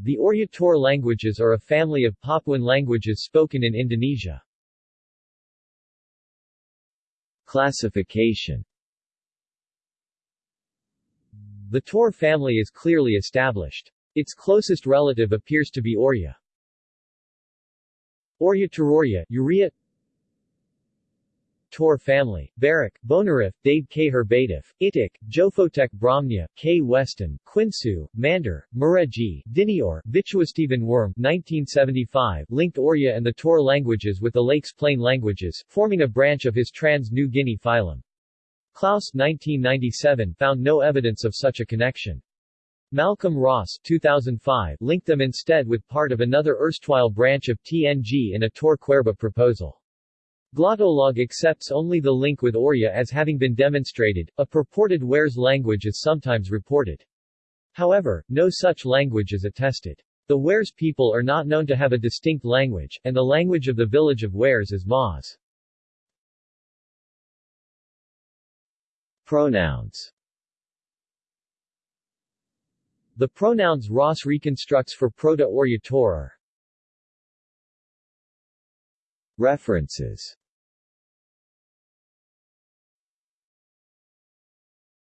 The Oryator languages are a family of Papuan languages spoken in Indonesia. Classification The Tor family is clearly established. Its closest relative appears to be Orya. Orya Tororya, Urea Tor family, Berik, Bonerif, Dade K. Herbatif, Itik, Jofotek Brahmnya, K. Weston, Kwinsu, Mander, Mureji, Dineor, Vituasteven Wurm 1975 linked Orya and the Tor languages with the Lakes Plain languages, forming a branch of his Trans-New Guinea phylum. Clouse 1997 found no evidence of such a connection. Malcolm Ross 2005 linked them instead with part of another erstwhile branch of TNG in a Tor Cuerva proposal. Glottolog accepts only the link with Orya as having been demonstrated, a purported Wares language is sometimes reported. However, no such language is attested. The Wares people are not known to have a distinct language, and the language of the village of Wares is Maas. Pronouns The pronouns Ross reconstructs for Proto-Orya References